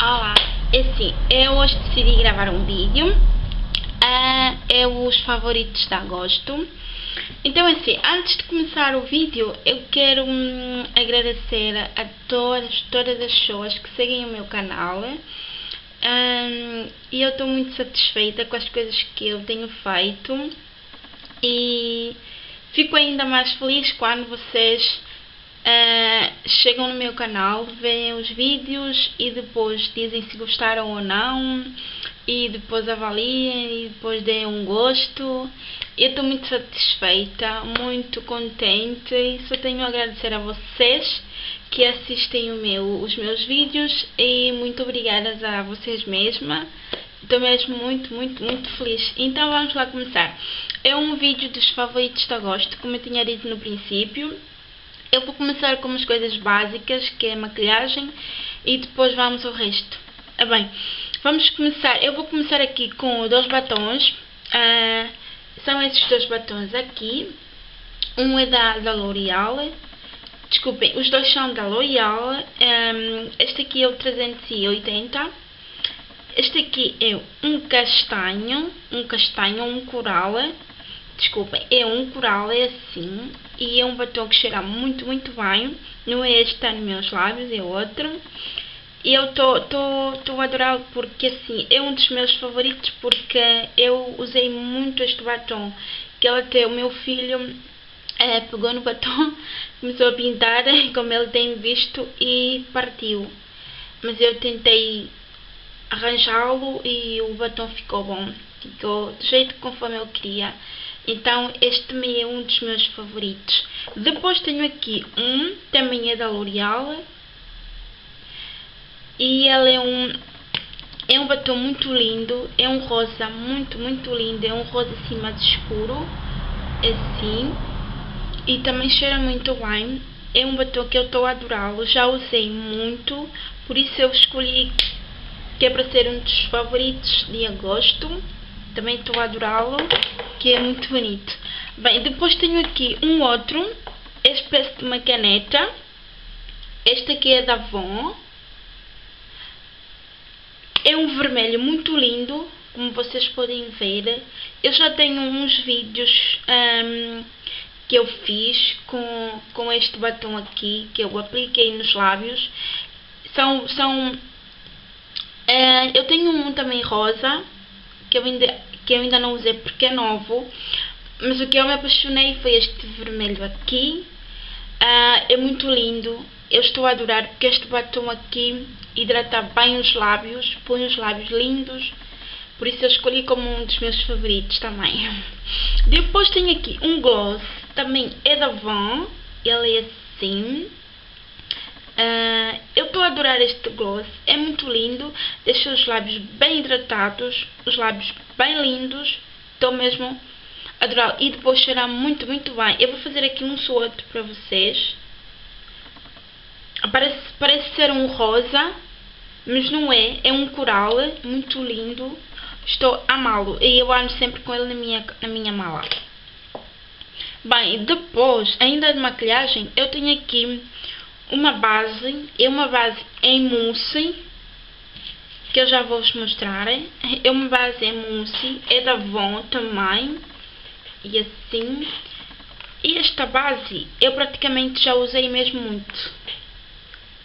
Olá, é assim, eu hoje decidi gravar um vídeo, uh, é os favoritos de agosto. Então é assim, antes de começar o vídeo, eu quero hum, agradecer a todas, todas as pessoas que seguem o meu canal. Um, e eu estou muito satisfeita com as coisas que eu tenho feito e fico ainda mais feliz quando vocês Uh, chegam no meu canal, veem os vídeos e depois dizem se gostaram ou não e depois avaliem e depois deem um gosto. Eu estou muito satisfeita, muito contente e só tenho a agradecer a vocês que assistem meu, os meus vídeos e muito obrigada a vocês mesma. Estou mesmo muito, muito, muito feliz. Então vamos lá começar. É um vídeo dos favoritos de agosto, como eu tinha dito no princípio. Eu vou começar com umas coisas básicas, que é maquilhagem, e depois vamos ao resto. Ah, bem, vamos começar. Eu vou começar aqui com dois batons. Ah, são esses dois batons aqui. Um é da, da L'Oreal. Desculpem, os dois são da L'Oreal. Um, este aqui é o 380. Este aqui é um castanho, um castanho, um coral. Desculpem, é um coral, é assim. E é um batom que cheira muito, muito bem. Não é este está nos meus lábios, é outro. E eu estou a adorá-lo porque assim, é um dos meus favoritos porque eu usei muito este batom. Que ele até o meu filho é, pegou no batom, começou a pintar, como ele tem visto, e partiu. Mas eu tentei arranjá-lo e o batom ficou bom. Ficou do jeito conforme eu queria. Então este também é um dos meus favoritos. Depois tenho aqui um, também é da L'Oreal. E ele é um, é um batom muito lindo, é um rosa muito, muito lindo, é um rosa assim mais escuro, assim. E também cheira muito bem. É um batom que eu estou a adorá-lo, já usei muito, por isso eu escolhi que é para ser um dos favoritos de agosto. Também estou a adorá-lo que é muito bonito. Bem, depois tenho aqui um outro, espécie de uma caneta. Este aqui é da Avon. É um vermelho muito lindo, como vocês podem ver. Eu já tenho uns vídeos um, que eu fiz com, com este batom aqui, que eu apliquei nos lábios. São, são uh, eu tenho um também rosa, que eu ainda que eu ainda não usei porque é novo. Mas o que eu me apaixonei foi este vermelho aqui. Uh, é muito lindo. Eu estou a adorar porque este batom aqui hidrata bem os lábios, põe os lábios lindos. Por isso eu escolhi como um dos meus favoritos também. Depois tenho aqui um gloss, também é da Van. Ele é assim. Uh, eu estou a adorar este gloss, é muito lindo, deixa os lábios bem hidratados, os lábios bem lindos, estou mesmo a adorar e depois cheira muito, muito bem. Eu vou fazer aqui um suoto para vocês. Parece, parece ser um rosa, mas não é, é um coral muito lindo, estou a amá-lo e eu ando sempre com ele na minha, na minha mala. Bem, depois, ainda de maquilhagem, eu tenho aqui uma base, é uma base em mousse, que eu já vou vos mostrar. É uma base em mousse, é da Von também, e assim. E esta base eu praticamente já usei mesmo muito.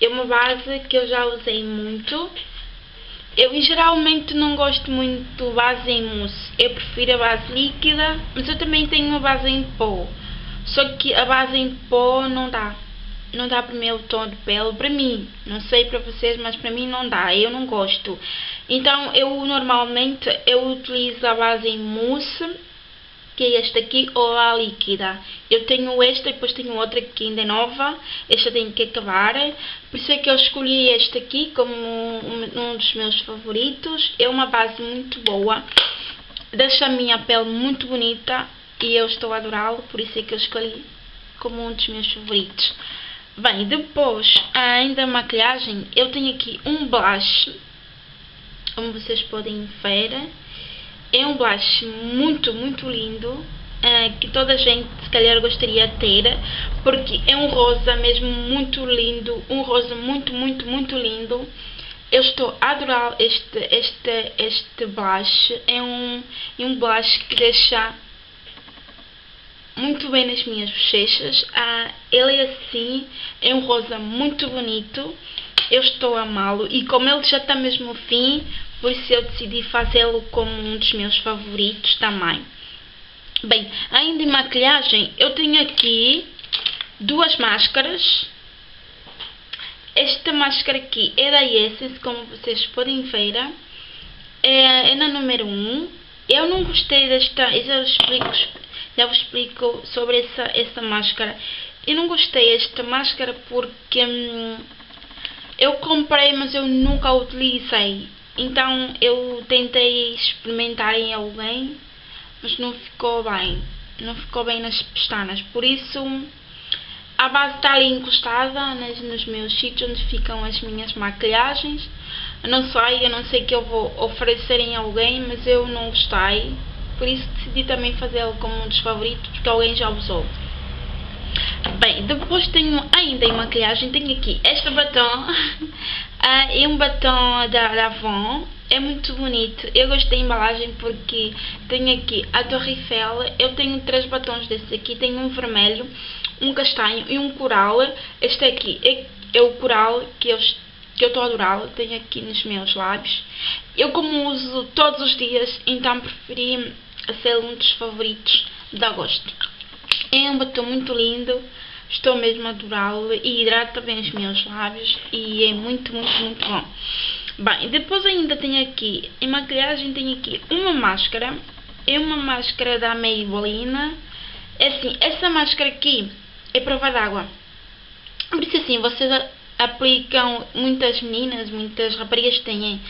É uma base que eu já usei muito. Eu geralmente não gosto muito de base em mousse, eu prefiro a base líquida, mas eu também tenho uma base em pó. Só que a base em pó não dá não dá para o meu tom de pele, para mim, não sei para vocês, mas para mim não dá, eu não gosto. Então eu normalmente eu utilizo a base em mousse, que é esta aqui, ou a líquida. Eu tenho esta e depois tenho outra que ainda é nova, esta tem que acabar, por isso é que eu escolhi esta aqui como um, dos meus favoritos. É uma base muito boa, deixa a minha pele muito bonita e eu estou a adorá-lo, por isso é que eu escolhi como um dos meus favoritos. Bem, depois, ainda maquilhagem, eu tenho aqui um blush, como vocês podem ver. É um blush muito, muito lindo, uh, que toda a gente se calhar gostaria de ter, porque é um rosa mesmo muito lindo, um rosa muito, muito, muito lindo. Eu estou a adorar este, este, este blush. É um, é um blush que deixa muito bem nas minhas bochechas. Ah, ele é assim, é um rosa muito bonito. Eu estou a amá-lo e como ele já está mesmo no fim, por isso eu decidi fazê-lo como um dos meus favoritos também. Bem, ainda em maquilhagem, eu tenho aqui duas máscaras. Esta máscara aqui é da Essence, como vocês podem ver. É, é na número 1. Eu não gostei desta, eu explico, já vos explico sobre essa, essa máscara. Eu não gostei desta máscara porque hum, eu comprei, mas eu nunca a utilizei. Então eu tentei experimentar em alguém mas não ficou bem. Não ficou bem nas pestanas. Por isso, a base está ali encostada nas, nos meus sítios onde ficam as minhas maquilhagens. Não sei, eu não sei que eu vou oferecer em alguém, mas eu não gostei. Por isso decidi também fazê-lo como um dos favoritos, porque alguém já usou. Bem, depois tenho ainda em maquilhagem, tenho aqui este batom. uh, é um batom da, Avon é muito bonito. Eu gostei da embalagem porque tenho aqui a Torre Eiffel. Eu tenho três batons desses aqui. Tenho um vermelho, um castanho e um coral. Este aqui é, é o coral que eu que eu estou a adorá-lo, tenho aqui nos meus lábios. Eu como uso todos os dias, então preferi ser um dos favoritos de agosto. É um batom muito lindo, estou mesmo a adorá-lo e hidrata bem os meus lábios e é muito, muito, muito bom. Bem, depois ainda tenho aqui, em maquilhagem tenho aqui uma máscara. É uma máscara da Maybelline. É assim, essa máscara aqui é prova d'água. Por isso assim, vocês aplicam, muitas meninas, muitas raparigas têm,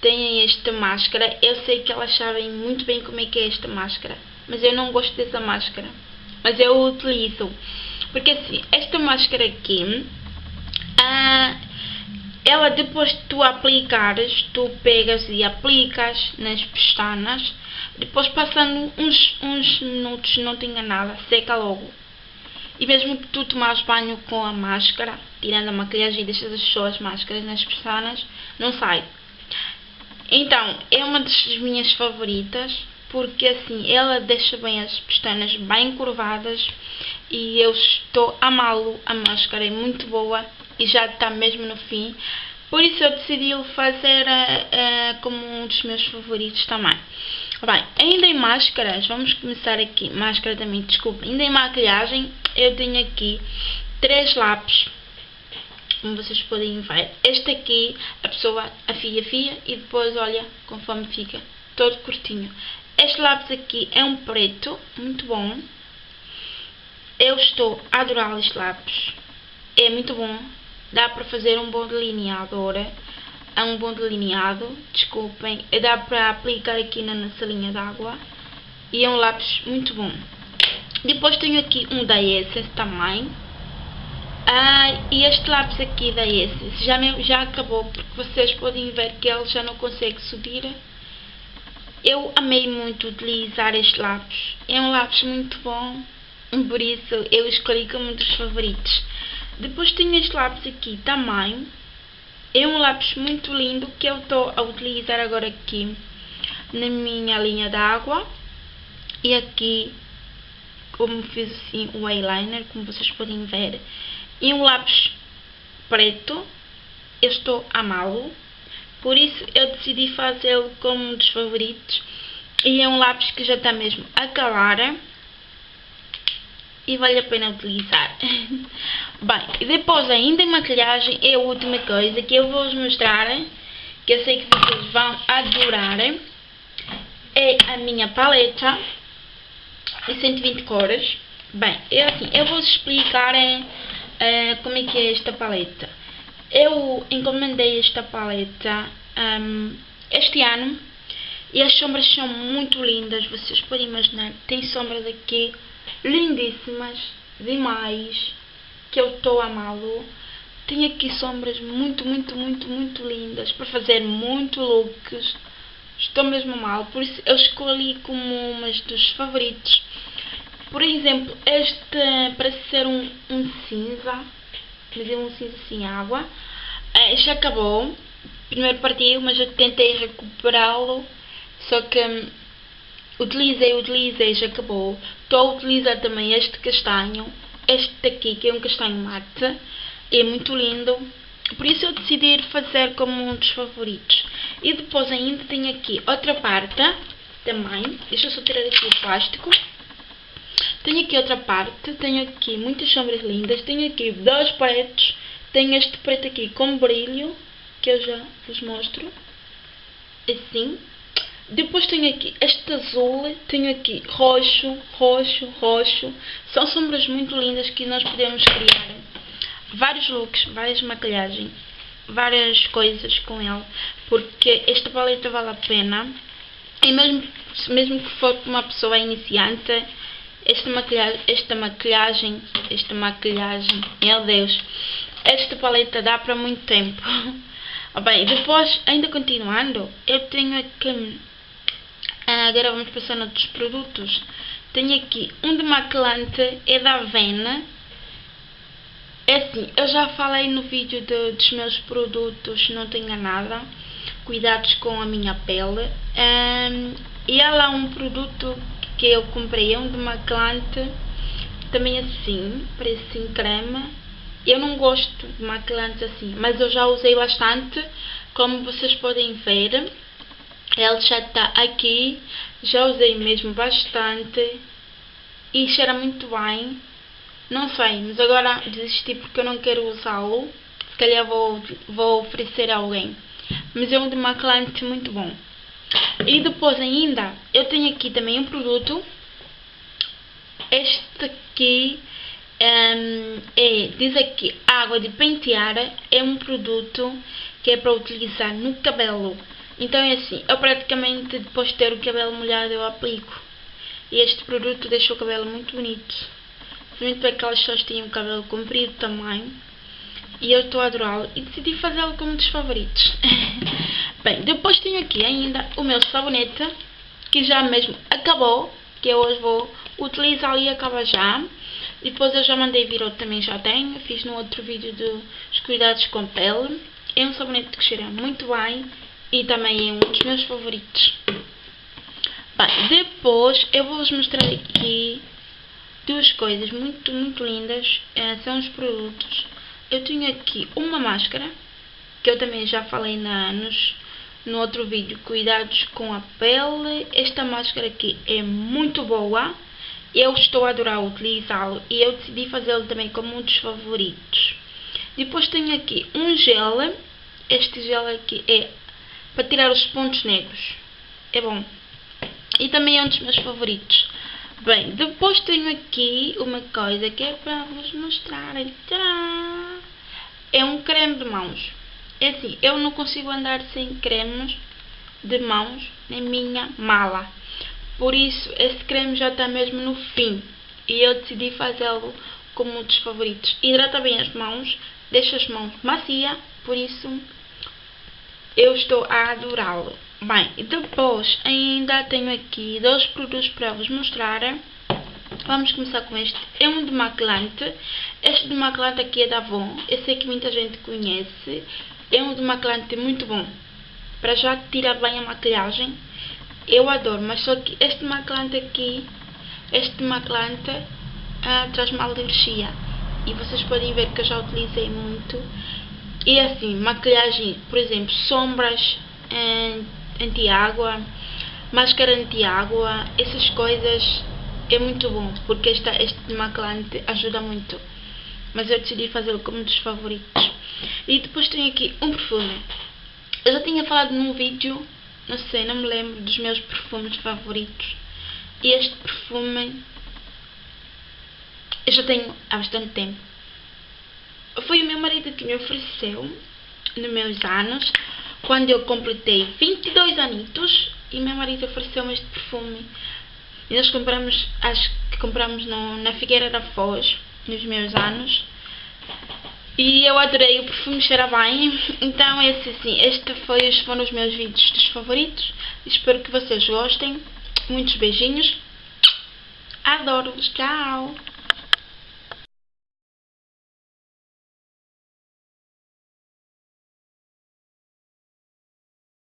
têm esta máscara. Eu sei que elas sabem muito bem como é que é esta máscara. Mas eu não gosto dessa máscara. Mas eu utilizo. Porque assim, esta máscara aqui... Ah, ela depois de tu aplicares, tu pegas e aplicas nas pestanas, depois passando uns, uns minutos, não te nada, seca logo. E mesmo que tu tomares banho com a máscara, tirando a maquilhagem e deixas as suas máscaras nas pestanas, não sai. Então, é uma das minhas favoritas, porque assim, ela deixa bem as pestanas bem curvadas e eu estou a amá-lo, a máscara é muito boa e já está mesmo no fim. Por isso eu decidi fazer uh, uh, como um dos meus favoritos também. Bem, ainda em máscaras, vamos começar aqui. Máscara também, desculpa. Ainda em maquilhagem, eu tenho aqui três lápis. Como vocês podem ver. Este aqui, a pessoa afia, afia e depois olha conforme fica. Todo curtinho. Este lápis aqui é um preto, muito bom. Eu estou a adorar este lápis. É muito bom dá para fazer um bom delineador, é um bom delineado, desculpem, dá para aplicar aqui na nossa linha d'água e é um lápis muito bom. Depois tenho aqui um da Essence também. Ah, e este lápis aqui da Essence já, já acabou, porque vocês podem ver que ele já não consegue subir. Eu amei muito utilizar este lápis. É um lápis muito bom, por isso eu escolhi como um dos favoritos. Depois tenho este lápis aqui também. É um lápis muito lindo que eu estou a utilizar agora aqui na minha linha d'água. E aqui, como fiz assim o eyeliner, como vocês podem ver. E um lápis preto. Eu estou a amá-lo. Por isso eu decidi fazê-lo como um dos favoritos. E é um lápis que já está mesmo a calar e vale a pena utilizar. Bem, depois ainda em maquilhagem é a última coisa que eu vou-vos mostrar, que eu sei que vocês vão adorar, é a minha paleta de 120 cores. Bem, eu assim, eu vou explicar uh, como é que é esta paleta. Eu encomendei esta paleta um, este ano e as sombras são muito lindas, vocês podem imaginar. Tem sombras aqui lindíssimas demais, que eu estou a amá-lo. Tem aqui sombras muito, muito, muito, muito lindas para fazer muito looks. Estou mesmo mal, por isso eu escolhi como umas dos favoritos. Por exemplo, este parece ser um, um cinza, mas é um cinza sem água. Este acabou, primeiro partiu, mas eu tentei recuperá-lo, só que hum, utilizei, utilizei, já acabou. Estou a utilizar também este castanho, este daqui, que é um castanho mate, é muito lindo, por isso eu decidi fazer como um dos favoritos. E depois ainda tenho aqui outra parte, também, deixa eu só tirar aqui o plástico. Tenho aqui outra parte, tenho aqui muitas sombras lindas, tenho aqui dois pretos, tenho este preto aqui com brilho, que eu já vos mostro, assim. Depois tenho aqui este azul, tenho aqui roxo, roxo, roxo. São sombras muito lindas que nós podemos criar vários looks, várias maquilhagens, várias coisas com ele, porque esta paleta vale a pena. E mesmo, mesmo que for uma pessoa iniciante, esta maquilhagem, esta maquilhagem, esta maquilhagem, meu Deus, esta paleta dá para muito tempo. Bem, depois, ainda continuando, eu tenho aqui, ah, agora vamos passar noutros produtos. Tenho aqui um demaquilante, é da Avena. É assim, eu já falei no vídeo de, dos meus produtos, não tenho nada. Cuidados com a minha pele. Um, e há lá um produto que eu comprei, é um demaquilante, também assim, parece em creme eu não gosto de maquilantes assim, mas eu já usei bastante, como vocês podem ver. Ele já está aqui, já usei mesmo bastante e cheira muito bem. Não sei, mas agora desisti porque eu não quero usá-lo. Se calhar vou, vou oferecer a alguém. Mas é um demaquilante muito bom. E depois ainda, eu tenho aqui também um produto. Este aqui um, é, diz aqui, água de pentear é um produto que é para utilizar no cabelo. Então é assim, eu praticamente depois de ter o cabelo molhado eu aplico. E este produto deixa o cabelo muito bonito. Principalmente para aquelas pessoas que têm o cabelo comprido também. E eu estou a adorá-lo e decidi fazê-lo como um dos favoritos. Bem, depois tenho aqui ainda o meu sabonete, que já mesmo acabou, que eu hoje vou utilizar e acaba já. Depois eu já mandei vir outro, também já tenho. Fiz no outro vídeo dos cuidados com pele. É um sabonete que cheira muito bem e também é um dos meus favoritos. Bem, depois eu vou-vos mostrar aqui duas coisas muito, muito lindas. É, são os produtos. Eu tenho aqui uma máscara, que eu também já falei na, nos, no outro vídeo, cuidados com a pele. Esta máscara aqui é muito boa eu estou a adorar utilizá-lo e eu decidi fazê-lo também como um dos favoritos. Depois tenho aqui um gel, este gel aqui é para tirar os pontos negros, é bom. E também é um dos meus favoritos. Bem, depois tenho aqui uma coisa que é para vos mostrar. Tcharam! É um creme de mãos. É assim, eu não consigo andar sem cremes de mãos na minha mala. Por isso, esse creme já está mesmo no fim. E eu decidi fazê-lo como um dos favoritos. Hidrata bem as mãos, deixa as mãos macia, por isso eu estou a adorá-lo. Bem, depois ainda tenho aqui dois produtos para vos mostrar. Vamos começar com este. É um demaquilante. Este demaquilante aqui é da Avon. Eu sei que muita gente conhece. É um demaquilante muito bom. Para já tirar bem a maquilhagem eu adoro, mas só que este maclante aqui, este maclante ah, traz mal alergia. E vocês podem ver que eu já utilizei muito. E assim, maquilhagem, por exemplo, sombras anti-água, máscara anti-água, essas coisas é muito bom, porque esta, este maclante ajuda muito. Mas eu decidi fazê-lo como um dos favoritos. E depois tenho aqui um perfume. Eu já tinha falado num vídeo não sei, não me lembro dos meus perfumes favoritos. E este perfume eu já tenho há bastante tempo. Foi o meu marido que me ofereceu nos meus anos, quando eu completei 22 anitos, e meu marido ofereceu-me este perfume. E nós compramos, acho que compramos no, na Figueira da Foz, nos meus anos. E eu adorei, o perfume cheira bem. Então, esse assim, este foi, foram os meus vídeos dos favoritos. Espero que vocês gostem. Muitos beijinhos. Adoro-vos. Tchau.